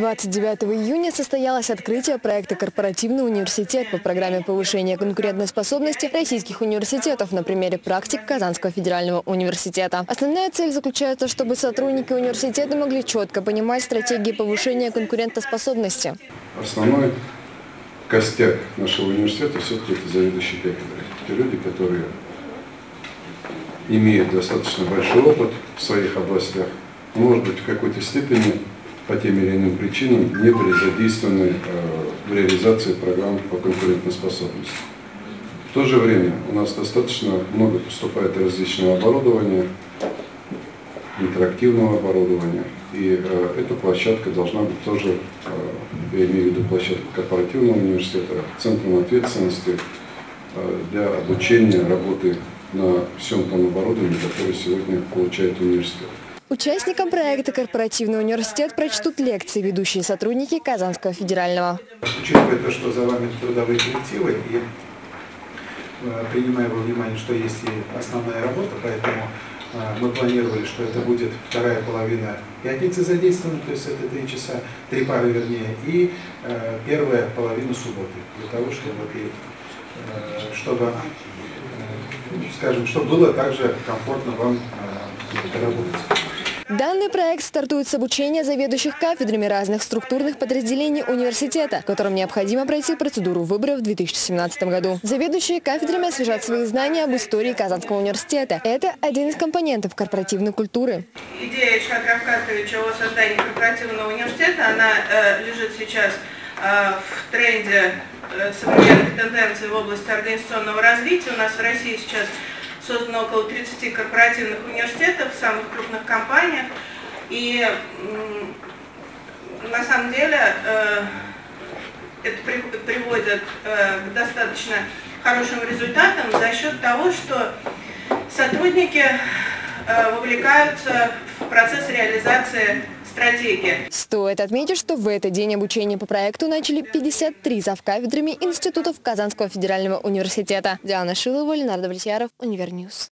29 июня состоялось открытие проекта «Корпоративный университет» по программе повышения конкурентоспособности российских университетов на примере практик Казанского федерального университета. Основная цель заключается, чтобы сотрудники университета могли четко понимать стратегии повышения конкурентоспособности. Основной костяк нашего университета все-таки это заведующие кафедры. Те люди, которые имеют достаточно большой опыт в своих областях, может быть, в какой-то степени по тем или иным причинам не были задействованы э, в реализации программ по конкурентоспособности. В то же время у нас достаточно много поступает различного оборудования, интерактивного оборудования, и э, эта площадка должна быть тоже, э, я имею в виду площадку корпоративного университета, центром ответственности для обучения работы на всем том оборудовании, которое сегодня получает университет. Участникам проекта «Корпоративный университет» прочтут лекции ведущие сотрудники Казанского федерального. Учитывая то, что за вами трудовые коллективы, и э, принимая во внимание, что есть и основная работа, поэтому э, мы планировали, что это будет вторая половина пятницы задействована, то есть это три часа, три пары вернее, и э, первая половина субботы, для того, чтобы, чтобы скажем, чтобы было также комфортно вам работать. Данный проект стартует с обучения заведующих кафедрами разных структурных подразделений университета, которым необходимо пройти процедуру выбора в 2017 году. Заведующие кафедрами освежат свои знания об истории Казанского университета. Это один из компонентов корпоративной культуры. Идея Ильшата Равкатовича о создании корпоративного университета, она э, лежит сейчас э, в тренде э, современных тенденций в области организационного развития. У нас в России сейчас создано около 30 корпоративных университетов в самых крупных компаниях. И на самом деле э, это приводит э, к достаточно хорошим результатам за счет того, что сотрудники э, вовлекаются в процесс реализации стратегия. Стоит отметить, что в этот день обучение по проекту начали 53 завкафедрами институтов Казанского федерального университета. Диана Шилова, Ленар Давлетьяров, Univer News.